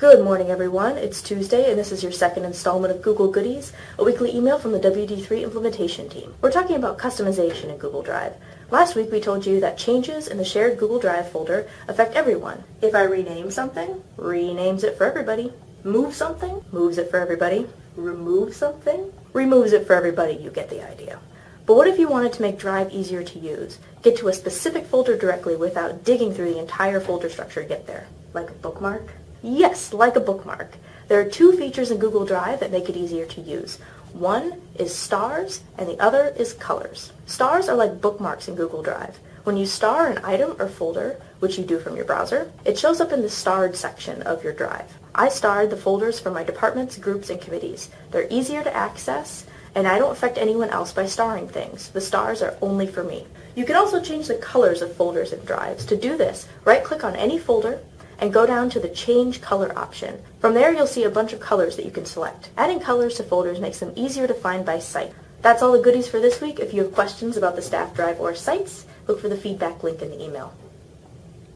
Good morning, everyone. It's Tuesday, and this is your second installment of Google Goodies, a weekly email from the WD3 implementation team. We're talking about customization in Google Drive. Last week, we told you that changes in the shared Google Drive folder affect everyone. If I rename something, renames it for everybody. Move something, moves it for everybody. Remove something, removes it for everybody. You get the idea. But what if you wanted to make Drive easier to use? Get to a specific folder directly without digging through the entire folder structure to get there. Like a bookmark? Yes, like a bookmark. There are two features in Google Drive that make it easier to use. One is stars and the other is colors. Stars are like bookmarks in Google Drive. When you star an item or folder, which you do from your browser, it shows up in the starred section of your drive. I starred the folders for my departments, groups, and committees. They're easier to access, and I don't affect anyone else by starring things. The stars are only for me. You can also change the colors of folders and drives. To do this, right-click on any folder, and go down to the Change Color option. From there, you'll see a bunch of colors that you can select. Adding colors to folders makes them easier to find by sight. That's all the goodies for this week. If you have questions about the staff drive or sites, look for the feedback link in the email.